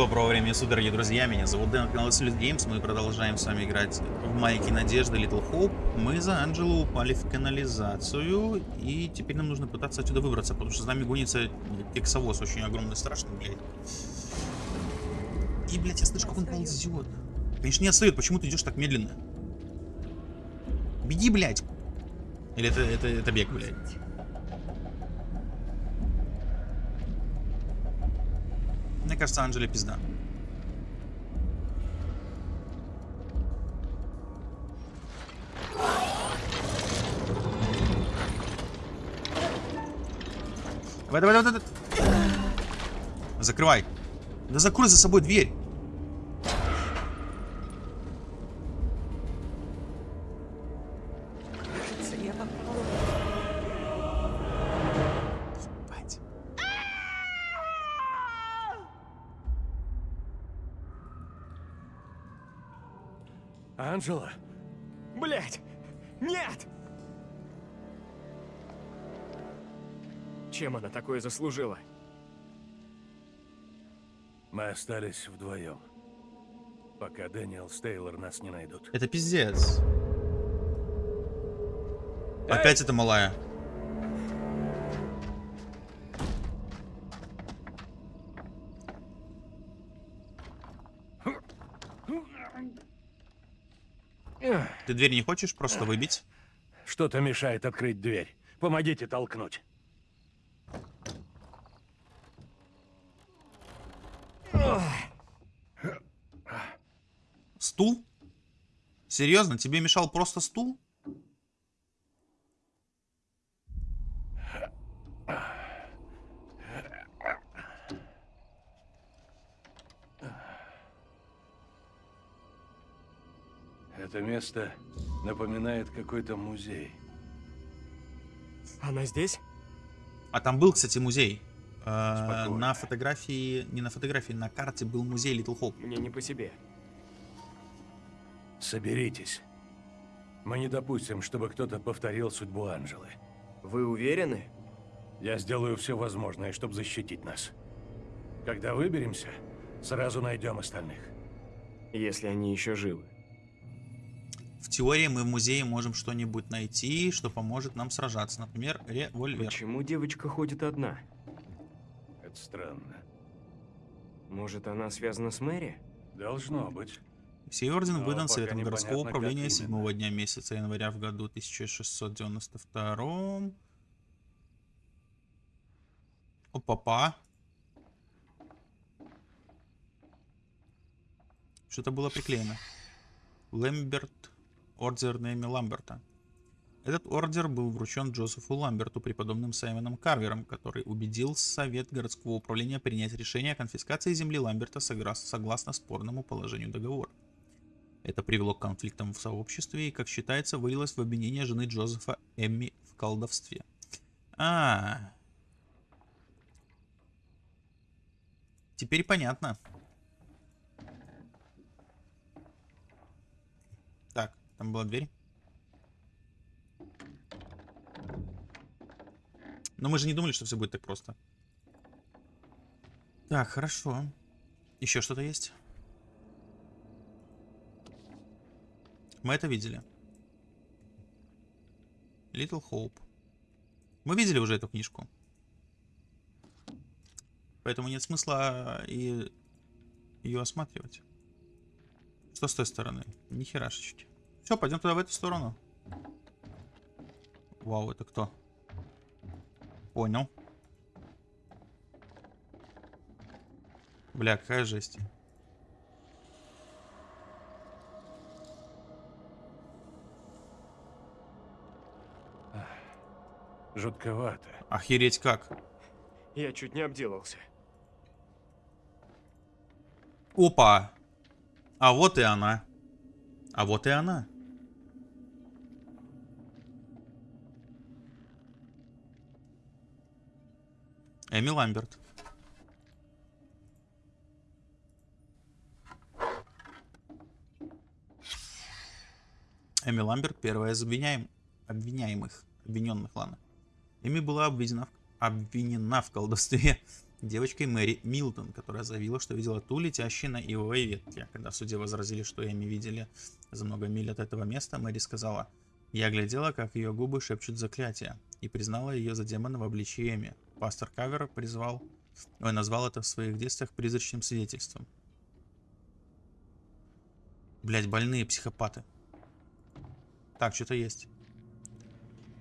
Доброго времени суток, дорогие друзья, меня зовут Дэн, канал Salute Games, мы продолжаем с вами играть в Майки Надежды Little Hope. Мы за Анджело упали в канализацию, и теперь нам нужно пытаться отсюда выбраться, потому что за нами гонится кексовоз, очень огромный, страшный, блядь. И, блядь, я слышу, как он ползет. Конечно, не отстает, почему ты идешь так медленно? Беги, блядь! Или это, это, это бег, блядь? Мне кажется, Анджеле пизда. Давай, давай, давай, давай. Закрывай. Да закрой за собой дверь. Анжела? Блять! Нет! Чем она такое заслужила? Мы остались вдвоем. Пока Дэниел с Тейлор нас не найдут. Это пиздец. Опять это малая. Ты дверь не хочешь просто выбить? Что-то мешает открыть дверь. Помогите толкнуть. Стул? Серьезно, тебе мешал просто стул? Это место напоминает какой-то музей. Она здесь? А там был, кстати, музей. Э, Спокойно. на фотографии, не на фотографии, на карте был музей Little Hope. Мне не по себе. Соберитесь. Мы не допустим, чтобы кто-то повторил судьбу Анжелы. Вы уверены? Я сделаю все возможное, чтобы защитить нас. Когда выберемся, сразу найдем остальных. Если они еще живы. В теории мы в музее можем что-нибудь найти, что поможет нам сражаться. Например, револьвер. Почему девочка ходит одна? Это странно. Может, она связана с Мэри? Должно быть. Сей орден Но выдан Советом городского управления как 7 именно. дня месяца января в году 1692. Опа-па. Что-то было приклеено. Лэмберт. Ордер Нэми Ламберта. Этот ордер был вручен Джозефу Ламберту преподобным Саймоном Карвером, который убедил Совет городского управления принять решение о конфискации земли Ламберта согласно спорному положению договора. Это привело к конфликтам в сообществе и, как считается, вылилось в обвинение жены Джозефа Эмми в колдовстве. А, теперь понятно. Так, там была дверь. Но мы же не думали, что все будет так просто. Так, хорошо. Еще что-то есть? Мы это видели. Little Hope. Мы видели уже эту книжку. Поэтому нет смысла и ее осматривать. Что с той стороны? Ни херашечки. Все, пойдем туда в эту сторону. Вау, это кто? Понял. Бля, какая жесть. Жутковато. Охереть как. Я чуть не обделался. Опа! А вот и она. А вот и она. Эми Ламберт. Эми Ламберт первая из обвиняем... обвиняемых. Обвиненных, ладно. Эми была обвинена обвинена в колдовстве девочкой Мэри Милтон, которая заявила, что видела ту, летящей на ивовой ветке. Когда в возразили, что Эми видели за много миль от этого места, Мэри сказала, «Я глядела, как ее губы шепчут заклятие, и признала ее за демона в обличии Эми. Пастор Кавер призвал, ой, назвал это в своих действиях призрачным свидетельством. Блять, больные психопаты. Так, что-то есть.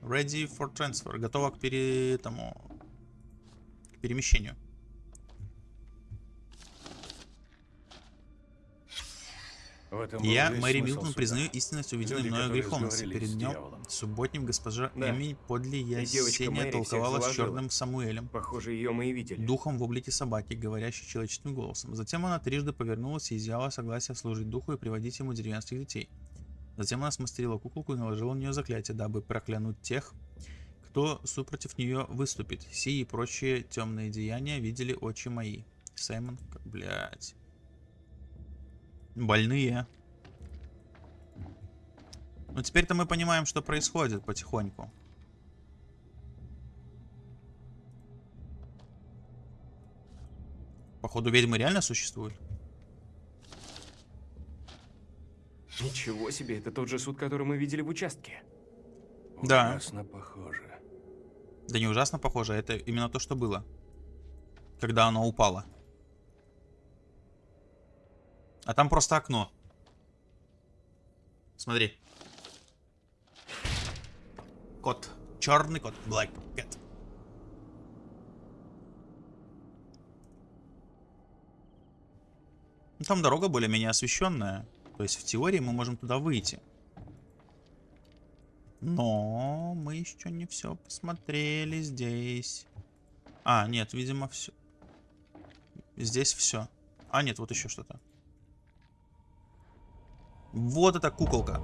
Ready for transfer. Готово к пере... тому... к перемещению. Я, Мэри Милтон, признаю истинность увиденной мною греховности. Перед днем субботним госпожа Да. Эми подле Ясения толковала с черным Самуэлем, Похоже, ее мы и видели. духом в облике собаки, говорящей человеческим голосом. Затем она трижды повернулась и изъяла согласие служить духу и приводить ему деревенских детей. Затем она смастерила куколку и наложила на нее заклятие, дабы проклянуть тех, кто супротив нее выступит. Сии и прочие темные деяния видели очи мои. Саймон, как, блядь. Больные. Ну теперь-то мы понимаем, что происходит потихоньку. Походу ведьмы реально существуют. Ничего себе, это тот же суд, который мы видели в участке. Да. Ужасно похоже. Да не ужасно похоже, это именно то, что было. Когда оно упало. А там просто окно. Смотри. Кот. Черный кот. Black cat. Ну, Там дорога более-менее освещенная. То есть в теории мы можем туда выйти. Но мы еще не все посмотрели здесь. А, нет, видимо, все. Здесь все. А, нет, вот еще что-то. Вот эта куколка.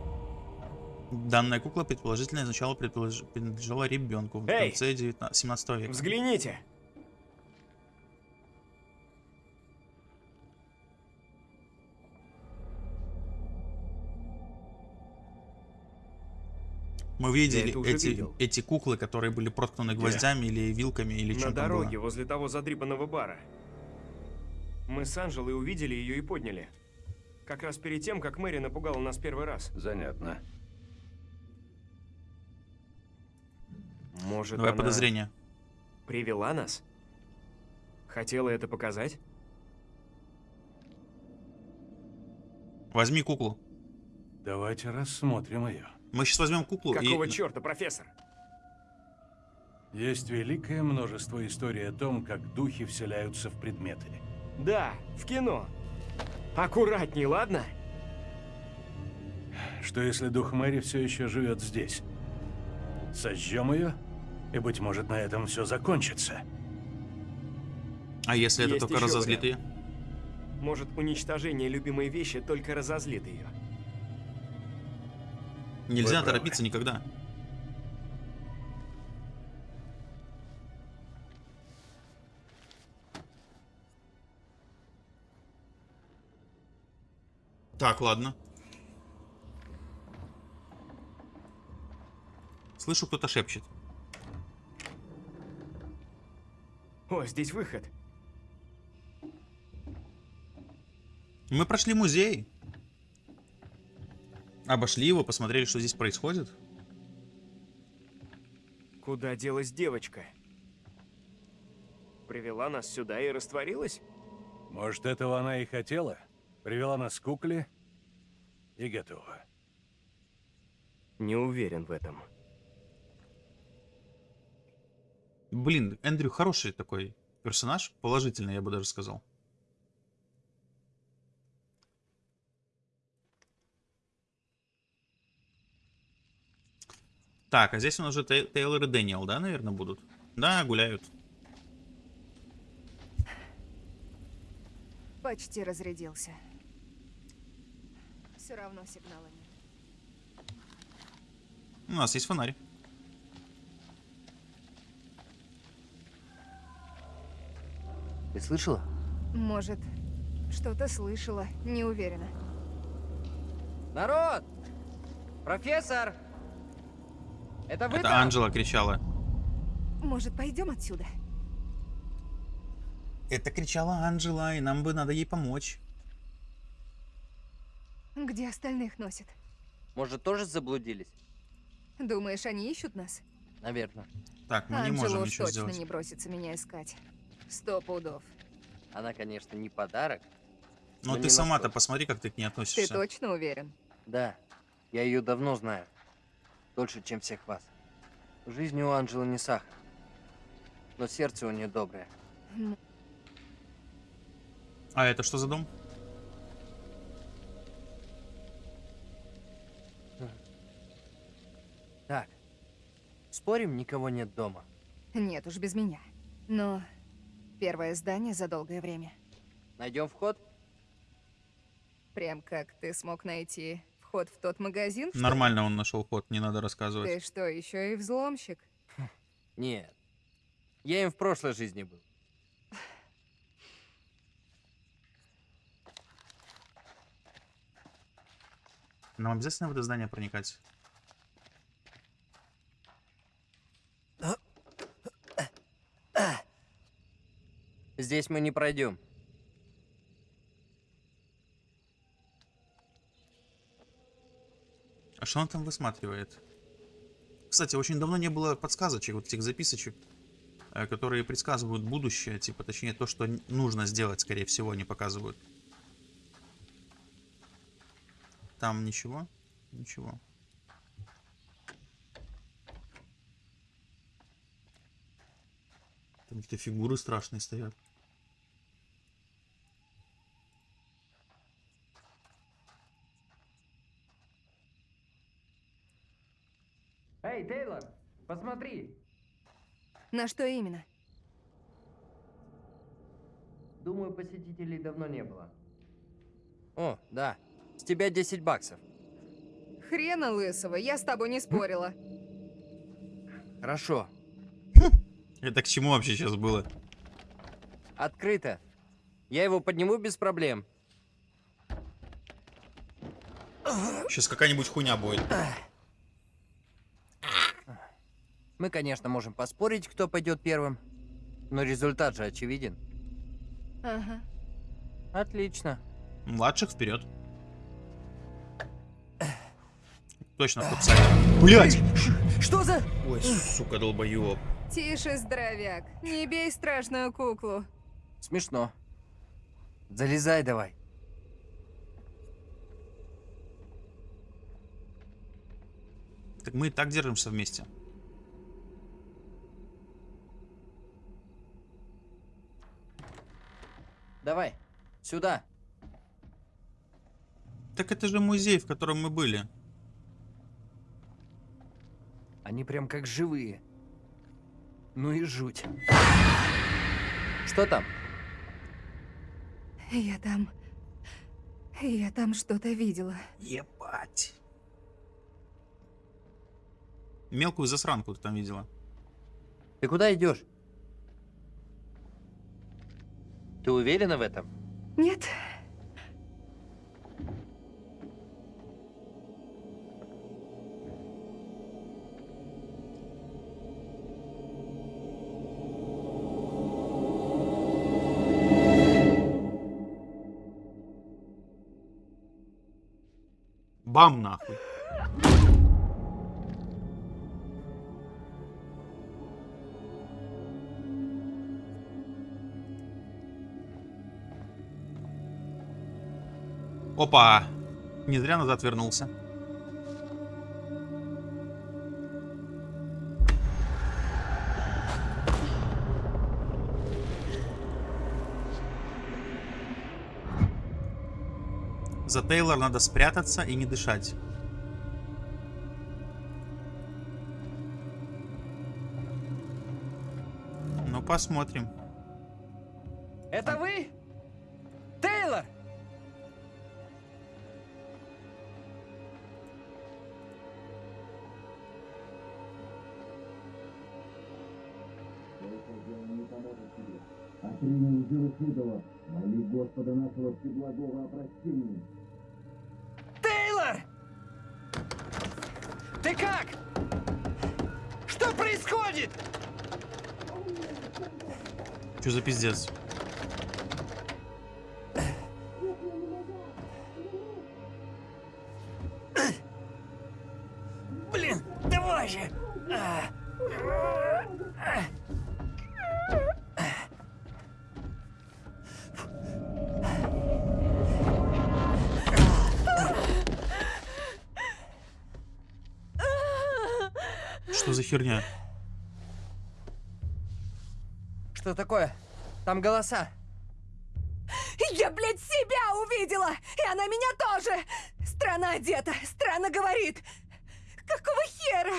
Данная кукла предположительно изначально предполож... принадлежала ребенку в Эй! конце 19... 17 века. Взгляните! Мы видели эти, видел. эти куклы, которые были проткнуты гвоздями или вилками, или На что там дороге, было. возле того задрипанного бара. Мы с Анжелой увидели ее и подняли. Как раз перед тем, как Мэри напугала нас первый раз. Занятно. Может, Давай она подозрение. привела нас? Хотела это показать? Возьми куклу. Давайте рассмотрим ее. Мы сейчас возьмем куклу Какого и... черта, профессор? Есть великое множество историй о том, как духи вселяются в предметы. Да, в кино. Аккуратней, ладно? Что если дух Мэри все еще живет здесь? Сожжем ее, и, быть может, на этом все закончится. А если это Есть только еще разозлит ее? Может, уничтожение любимой вещи только разозлит ее. Нельзя правы. торопиться никогда. Так, ладно. Слышу, кто-то шепчет. О, здесь выход. Мы прошли музей. Обошли его, посмотрели, что здесь происходит. Куда делась девочка? Привела нас сюда и растворилась? Может, этого она и хотела? Привела нас к кукле и готова. Не уверен в этом. Блин, Эндрю хороший такой персонаж. Положительный, я бы даже сказал. Так, а здесь у нас же Тей- Тейлор и Дэниел, да, наверное, будут? Да, гуляют. Почти разрядился. Все равно сигнала нет. У нас есть фонарь. Ты слышала? Может, что-то слышала, не уверена. Народ! Профессор! Это вы Это там? Анджела кричала. Может, пойдем отсюда? Это кричала Анжела, и нам бы надо ей помочь. Где остальных носит? Может, тоже заблудились? Думаешь, они ищут нас? Наверное. Так, мы не Анджела можем ничего точно сделать. не бросится меня искать. Сто пудов. Она, конечно, не подарок. Но но ты не сама-то посмотри, как ты к ней Ты относишься. точно уверен? Да, я ее давно знаю. Дольше, чем всех вас. Жизнь у Анжелы не сахар. Но сердце у нее доброе. А это что за дом? Так, спорим, никого нет дома? Нет уж, без меня. Но первое здание за долгое время. Найдем вход? Прям как ты смог найти вход в тот магазин? что? Нормально он нашел ход, не надо рассказывать. Ты что, еще и взломщик? Нет. Я им в прошлой жизни был. Нам обязательно в это здание проникать? Здесь мы не пройдем. А что он там высматривает? Кстати, очень давно не было подсказочек, вот этих записочек, э, которые предсказывают будущее, типа, точнее, то, что нужно сделать, скорее всего, они показывают. Там ничего? Ничего. Там какие-то фигуры страшные стоят. Эй, Тейлор, посмотри. На что именно? Думаю, посетителей давно не было. О, да. С тебя 10 баксов. Хрена лысого, я с тобой не спорила. Хорошо. Это к чему вообще сейчас было? Открыто. Я его подниму без проблем. Сейчас какая-нибудь хуйня будет. Мы, конечно, можем поспорить, кто пойдет первым. Но результат же очевиден. Ага. Отлично. Младших вперед. Точно в Блять! Что за... Ой, сука, долбоёб. Тише, здоровяк. Не бей страшную куклу. Смешно. Залезай давай. Так мы и так держимся вместе. Давай. Сюда. Так это же музей, в котором мы были. Они прям как живые. Ну и жуть. Что там? Я там... Я там что-то видела. Ебать. Мелкую засранку ты там видела. Ты куда идешь? Ты уверена в этом? Нет? Бам нахуй. Опа! Не зря назад вернулся. За Тейлор надо спрятаться и не дышать. Ну, посмотрим. Это вы? Тейлор! Узор идола, моли Господа нашего всеблагого о прощении. Что за пиздец? Что такое? Там голоса. Я, блядь, себя увидела! И она меня тоже! Странно одета, странно говорит. Какого хера?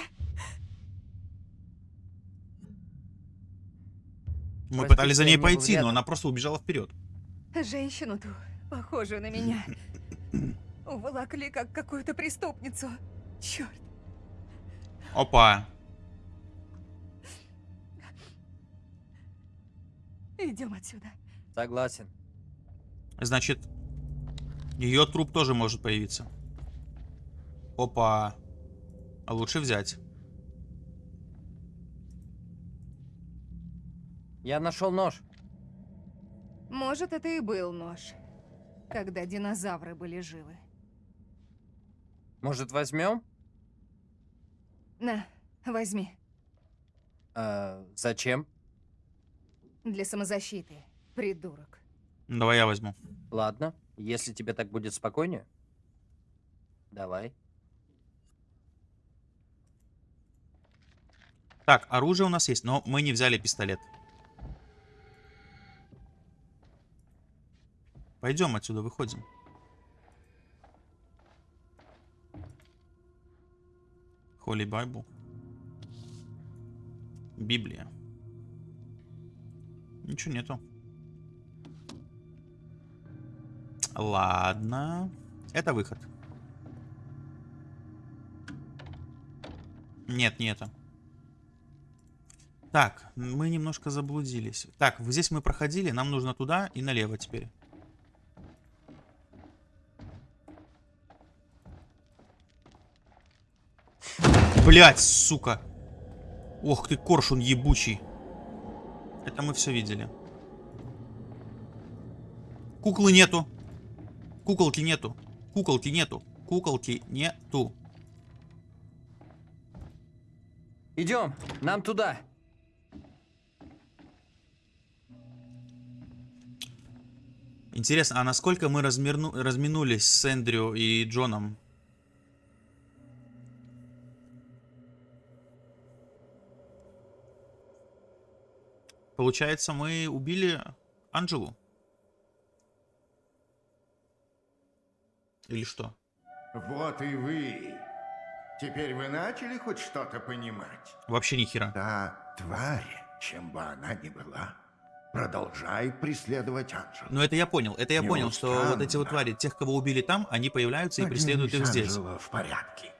Мы пытались за ней пойти, но рядом. она просто убежала вперед. Женщину ту, похожую на меня. Уволокли как какую-то преступницу. Черт. Опа. Идем отсюда. Согласен. Значит, ее труп тоже может появиться. Опа. А лучше взять. Я нашел нож. Может, это и был нож. Когда динозавры были живы. Может, возьмем? На, возьми. А, зачем? Для самозащиты. Придурок. Давай я возьму. Ладно, если тебе так будет спокойнее. Давай. Так, оружие у нас есть, но мы не взяли пистолет. Пойдем отсюда, выходим. Holy Bible. Библия. Ничего нету. Ладно. Это выход. Нет, не это. Так, мы немножко заблудились. Так, здесь мы проходили, нам нужно туда и налево теперь. Блять, сука. Ох ты, коршун ебучий. Это мы все видели. Куклы нету. Куколки нету. Куколки нету. Куколки нету. Идем, нам туда. Интересно, а насколько мы размирну- разминулись с Эндрю и Джоном? Получается, мы убили Анджелу? Или что? Вот и вы. Теперь вы начали хоть что-то понимать? Вообще ни хера. Та тварь, чем бы она ни была, продолжает преследовать Анжелу. Но это я понял. Это я Не понял, что вот эти вот твари, тех, кого убили там, они появляются и Надеюсь, преследуют их здесь. Анжела в порядке.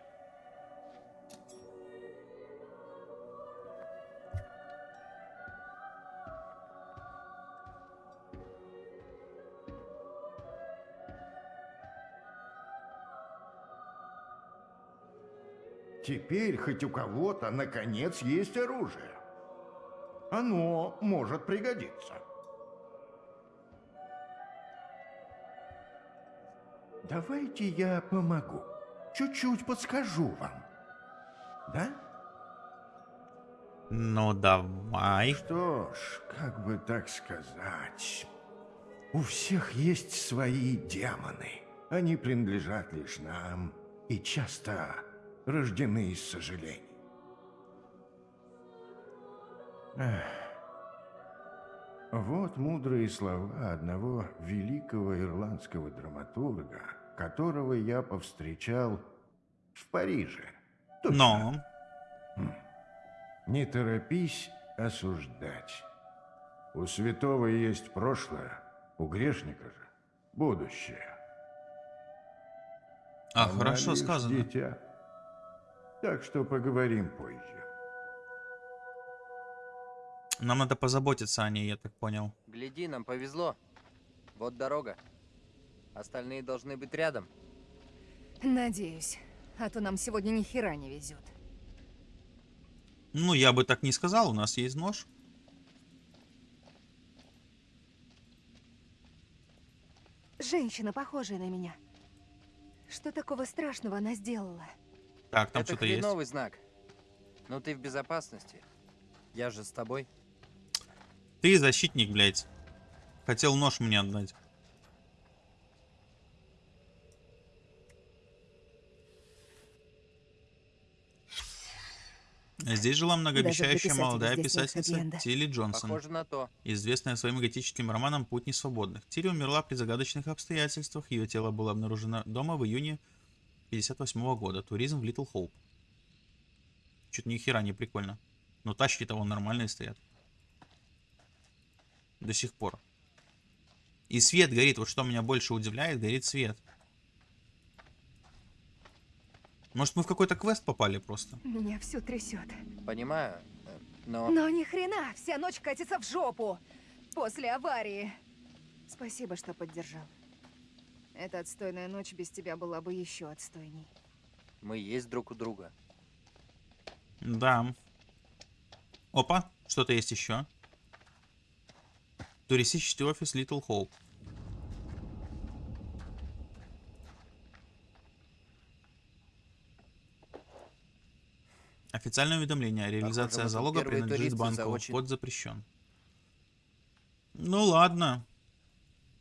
Теперь хоть у кого-то, наконец, есть оружие. Оно может пригодиться. Давайте я помогу. Чуть-чуть подскажу вам. Да? Ну давай. Что ж, как бы так сказать... У всех есть свои демоны. Они принадлежат лишь нам и часто рождены из сожалений. Эх. Вот мудрые слова одного великого ирландского драматурга, которого я повстречал в Париже. Точно. Но. Не торопись осуждать. У святого есть прошлое, у грешника же будущее. А, Она хорошо сказано. дитя. Так что поговорим позже. Нам надо позаботиться о ней, я так понял. Гляди, нам повезло. Вот дорога. Остальные должны быть рядом. Надеюсь. А то нам сегодня ни хера не везет. Ну, я бы так не сказал, у нас есть нож. Женщина, похожая на меня. Что такого страшного она сделала? Так, там что-то есть. хреновый знак. Ну ты в безопасности. Я же с тобой. Ты защитник, блядь. Хотел нож мне отдать. Здесь жила многообещающая молодая писательница. Тилли Джонсон, Похоже на то. известная своим готическим романом «Путь несвободных». Тилли умерла при загадочных обстоятельствах. Ее тело было обнаружено дома в июне 58 года. Туризм в Литл Хоуп. Чуть ни хера не прикольно. Но тачки-то вон нормальные стоят. До сих пор. И свет горит. Вот что меня больше удивляет, горит свет. Может, мы в какой-то квест попали просто? Меня все трясет. Понимаю, э, но... Но ни хрена, вся ночь катится в жопу. После аварии. Спасибо, что поддержал. Эта отстойная ночь без тебя была бы еще отстойней. Мы есть друг у друга. Да. Опа, что-то есть еще. Туристический офис Little Hope. Официальное уведомление. Реализация залога принадлежит банку. очень- Вход запрещен. Ну ладно.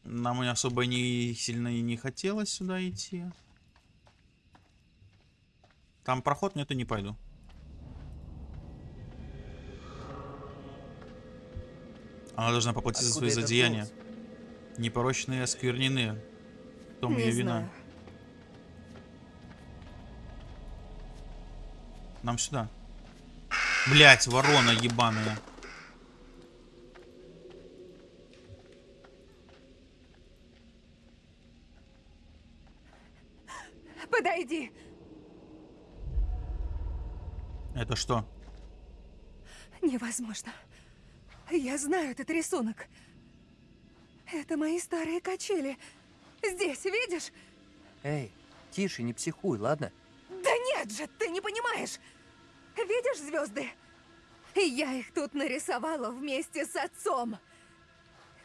Нам особо не сильно и не хотелось сюда идти. Там проход, нет, и не пойду. Она должна поплатить за свои злодеяния. голос? Непорочные осквернены. В том не ее вина. знаю. Нам сюда. Блять, ворона ебаная. Подойди. Это что? Невозможно. Я знаю этот рисунок. Это мои старые качели. Здесь, видишь? Эй, тише, не психуй, ладно? Да нет же, ты не понимаешь. Видишь звезды? Я их тут нарисовала вместе с отцом.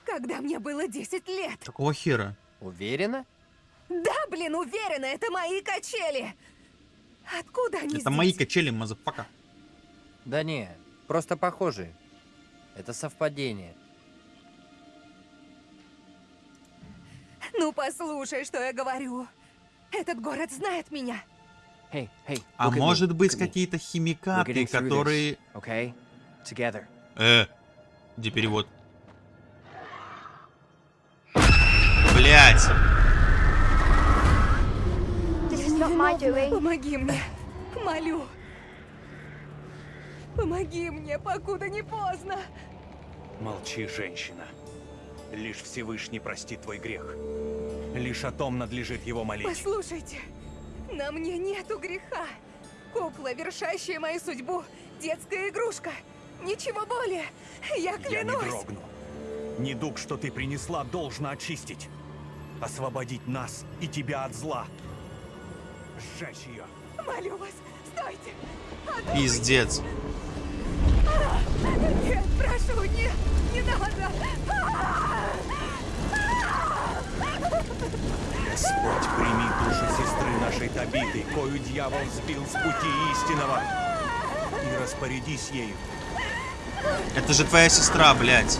Когда мне было 10 лет. Какого хера? Уверена? Да, блин, уверена, это мои качели. Откуда они Это здесь? мои качели, motherfucker. Да не, просто похожие. Это совпадение. Ну послушай, что я говорю. Этот город знает меня. Hey, hey, А me, может быть какие-то химикаты, которые... Okay? Together. Э, где перевод? Блять! Doing. Помоги мне. Молю. Помоги мне, покуда не поздно. Молчи, женщина. Лишь Всевышний простит твой грех. Лишь о том надлежит его молить. Послушайте, на мне нету греха. Кукла, вершащая мою судьбу, детская игрушка. Ничего более. Я Я не клянусь. дрогну. Недуг, что ты принесла, должно очистить. Освободить нас и тебя от зла. Сжечь ее. Молю вас, стойте. Пиздец. Нет, прошу, нет, не надо. Господь, прими душу сестры нашей Табиты, кою дьявол сбил с пути истинного. И распорядись ею. Это же твоя сестра, блядь.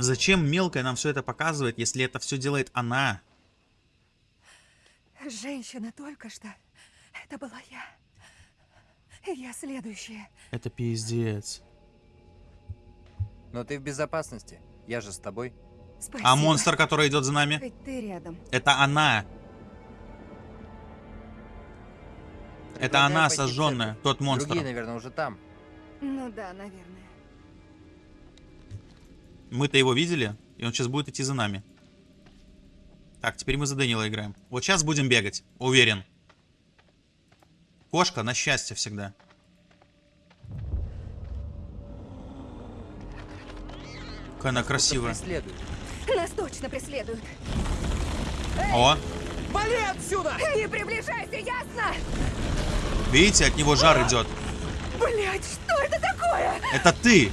Зачем мелкая нам все это показывает, если это все делает она? Женщина только что. Это была я. И Я следующая. Это пиздец. Но ты в безопасности. Я же с тобой. Спасибо. А монстр, который идет за нами, Хоть ты рядом. это она. Это Предлагаю она пойти в сожженная, тот монстр. Другие, наверное, уже там. Ну да, наверное. Мы-то его видели, и он сейчас будет идти за нами. Так, теперь мы за Дэниела играем. Вот сейчас будем бегать, уверен. Кошка на счастье всегда. Какая она красивая. преследует. Нас точно преследуют. О, Вали отсюда! Не приближайся, ясно? видите, от него жар идет. Блять, что это такое? Это ты!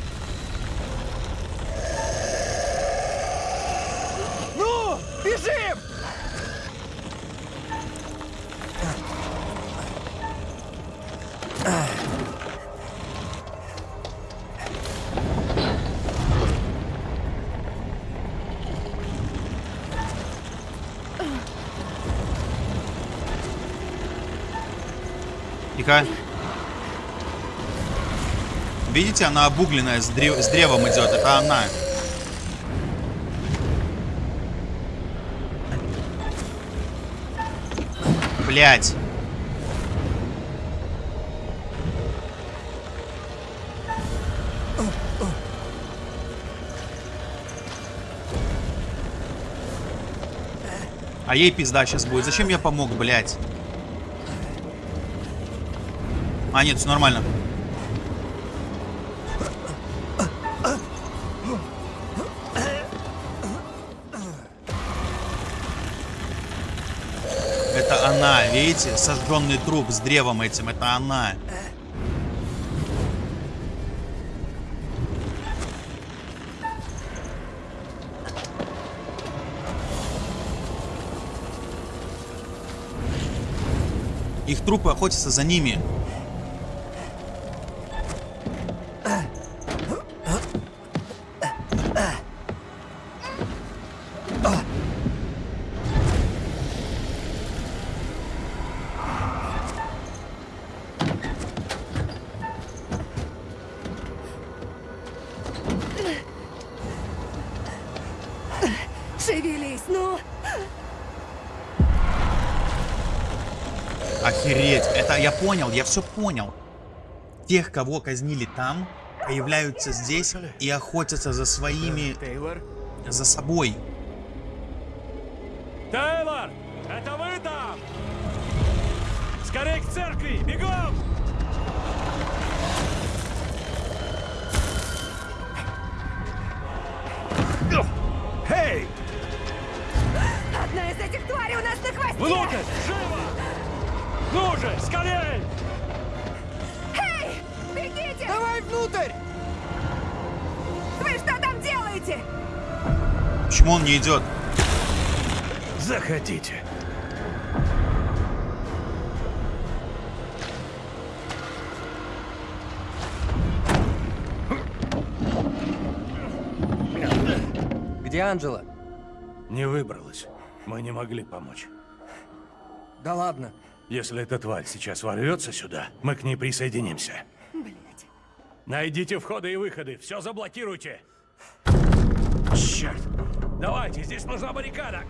Ну, бежим! Тихо. Видите, она обугленная, с, с древом идет. Это она. Блять. А ей пизда сейчас будет. Зачем я помог, блять? А, нет, все нормально. Видите? Сожженный труп с древом этим. Это она. Их трупы охотятся за ними. Понял, я все понял. Тех, кого казнили там, появляются здесь и охотятся за своими, за собой. Тейлор! Это вы там? Скорей к церкви! Бегом! Же, скорей! Эй! Бегите! Давай внутрь! Вы что там делаете? Почему он не идет? Заходите. Где Анджела? Не выбралась. Мы не могли помочь. Да ладно. Если эта тварь сейчас ворвется сюда, мы к ней присоединимся. Блять. Найдите входы и выходы. Все заблокируйте. Черт. Давайте, здесь нужна баррикада.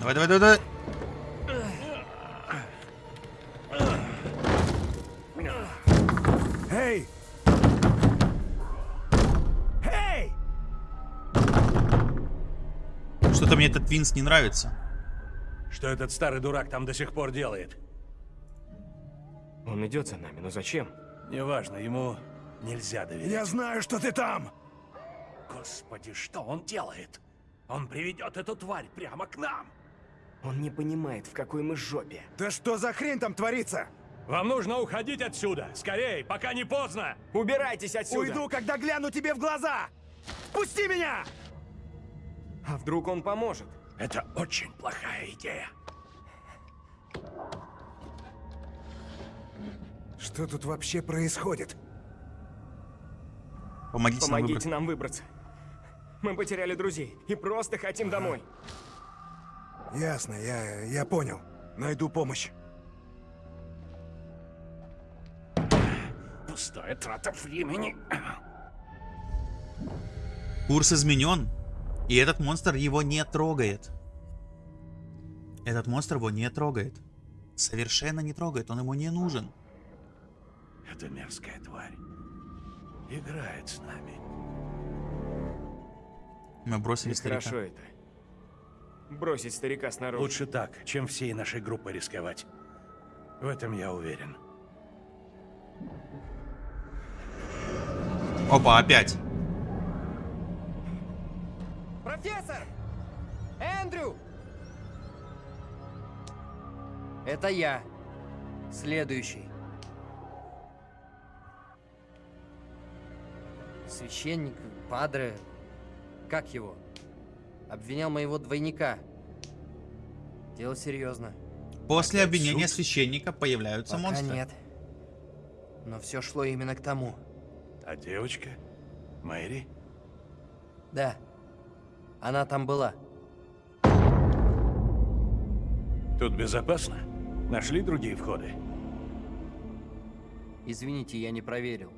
Давай, давай, давай, давай. Эй! Эй! Что-то мне этот Винс не нравится. Что этот старый дурак там до сих пор делает? Он идет за нами, но зачем? Неважно, ему нельзя доверять. Я знаю, что ты там! Господи, что он делает? Он приведет эту тварь прямо к нам. Он не понимает, в какой мы жопе. Да что за хрень там творится? Вам нужно уходить отсюда. Скорей, пока не поздно. Убирайтесь отсюда! Уйду, когда гляну тебе в глаза! Пусти меня! А вдруг он поможет? Это очень плохая идея. Что тут вообще происходит? Помогите, нам Помогите выбрать. нам выбраться. Мы потеряли друзей и просто хотим домой. Ясно, я, я понял. Найду помощь. Пустая трата времени. Курс изменен, и этот монстр его не трогает. Этот монстр его не трогает. Совершенно не трогает, он ему не нужен. Эта мерзкая тварь играет с нами. Мы бросили старика. Хорошо это. Бросить старика снаружи. Лучше так, чем всей нашей группой рисковать. В этом я уверен. Опа, опять. Это я. Следующий. Священник, падре, как его? Обвинял моего двойника. Дело серьезно. После Опять обвинения суд? священника появляются Пока монстры. нет. Но все шло именно к тому. А девочка? Мэри? Да. Она там была. Тут безопасно? Нашли другие входы? Извините, я не проверил.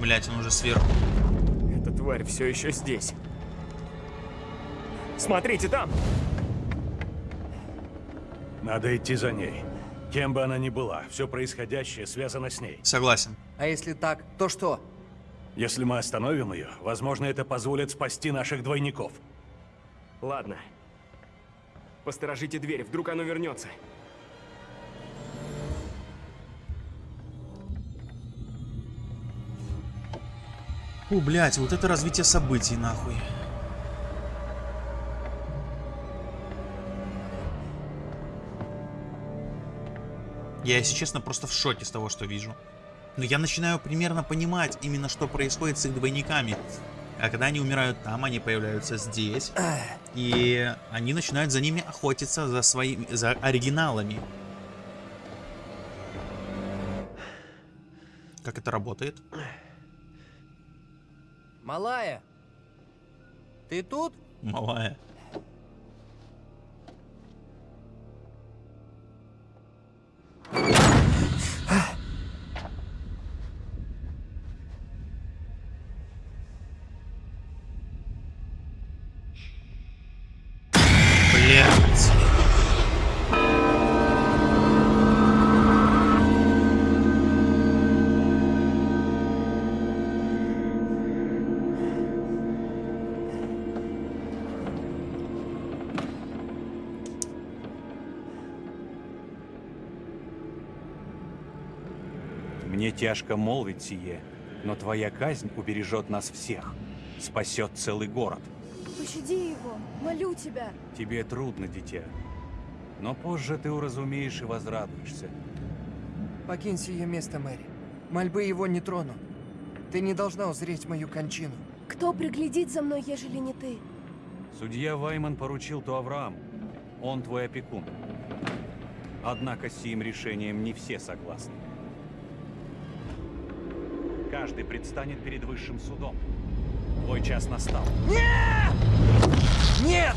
Блять, он уже сверху. Эта тварь все еще здесь. Смотрите там! Надо идти за ней. Кем бы она ни была, все происходящее связано с ней. Согласен. А если так, то что? Если мы остановим ее, возможно, это позволит спасти наших двойников. Ладно. Посторожите дверь, вдруг оно вернется. Фу, блять, вот это развитие событий, нахуй. Я, если честно, просто в шоке с того, что вижу. Но я начинаю примерно понимать именно, что происходит с их двойниками. А когда они умирают там, они появляются здесь. И они начинают за ними охотиться, за своими, за оригиналами. Как это работает? Малая! Ты тут? Малая. Мне тяжко молвить сие, но твоя казнь убережет нас всех, спасет целый город. Пощади его, молю тебя. Тебе трудно, дитя, но позже ты уразумеешь и возрадуешься. Покинь сие место, Мэри. Мольбы его не трону. Ты не должна узреть мою кончину. Кто приглядит за мной, ежели не ты? Судья Вайман поручил то Аврааму. Он твой опекун. Однако с сим решением не все согласны. Каждый предстанет перед высшим судом. Твой час настал. Нет!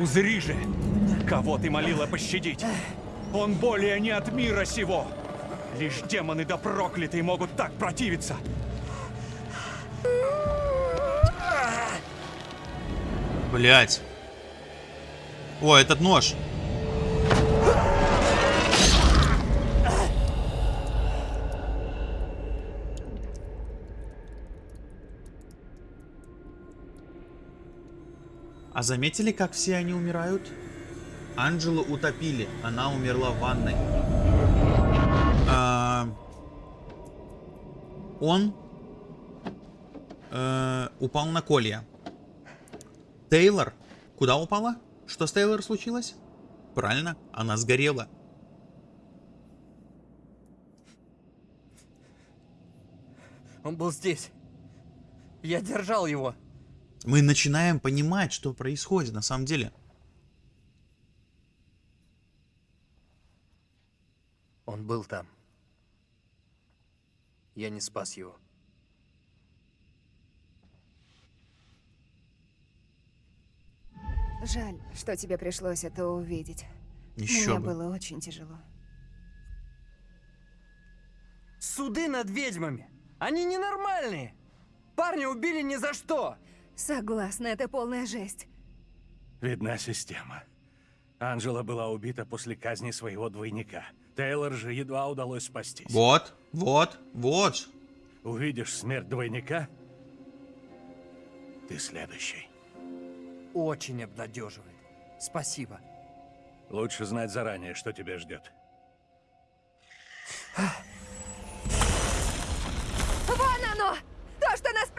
Узри же, кого ты молила пощадить. Он более не от мира сего. Лишь демоны да проклятые могут так противиться. Блять. О, этот нож. А заметили, как все они умирают? Анджелу утопили, она умерла в ванной. А, Он э, упал на колья. Тейлор куда упала? Что с Тейлор случилось? Правильно, она сгорела. Он был здесь. Я держал его. Мы начинаем понимать, что происходит на самом деле. Он был там. Я не спас его. Жаль, что тебе пришлось это увидеть. Еще Мне бы. было очень тяжело. Суды над ведьмами. Они ненормальные. Парня убили ни за что. Согласна, это полная жесть. Видна система. Анжела была убита после казни своего двойника. Тейлор же едва удалось спастись. Вот, вот, вот. Увидишь смерть двойника, ты следующий. Очень обнадеживает. Спасибо. Лучше знать заранее, что тебя ждет. Вон оно! То, что нас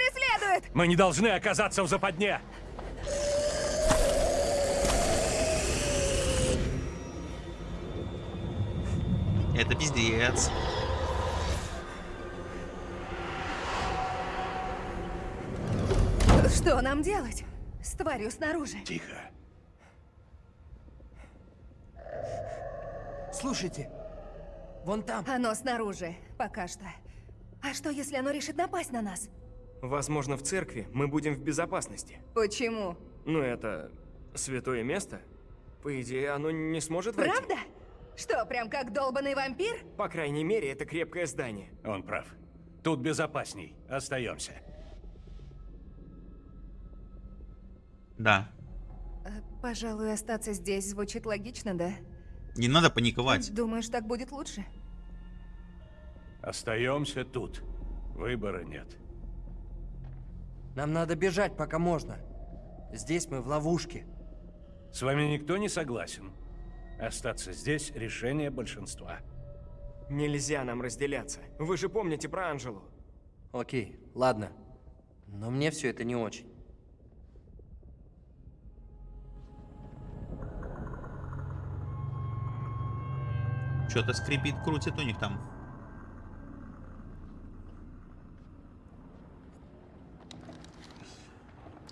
преследует! Мы не должны оказаться в западне! Это пиздец. Что нам делать? С тварью снаружи. Тихо. Слушайте, вон там. Оно снаружи, пока что. А что, если оно решит напасть на нас? Возможно, в церкви мы будем в безопасности. Почему? Ну, это святое место. По идее, оно не сможет войти. Правда? Что, прям как долбанный вампир? По крайней мере, это крепкое здание. Он прав. Тут безопасней. Остаемся. Да. Э, Пожалуй, остаться здесь звучит логично, да? Не надо паниковать. Думаешь, так будет лучше? Остаемся тут. Выбора нет. Нам надо бежать, пока можно. Здесь мы в ловушке. С вами никто не согласен. Остаться здесь – решение большинства. Нельзя нам разделяться. Вы же помните про Анжелу. Окей, ладно. Но мне все это не очень. Что-то скрипит, крутит у них там.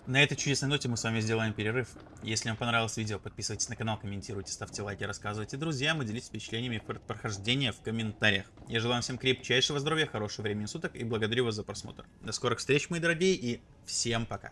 На этой чудесной ноте мы с вами сделаем перерыв. Если вам понравилось видео, подписывайтесь на канал, комментируйте, ставьте лайки, рассказывайте друзьям и делитесь впечатлениями прохождения в комментариях. Я желаю всем крепчайшего здоровья, хорошего времени суток и благодарю вас за просмотр. До скорых встреч, мои дорогие, и всем пока.